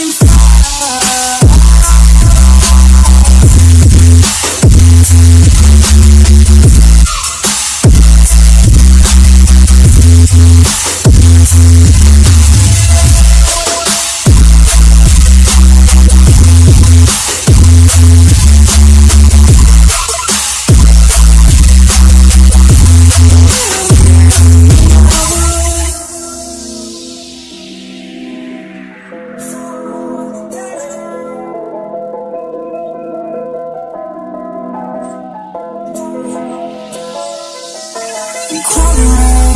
inside crawling around.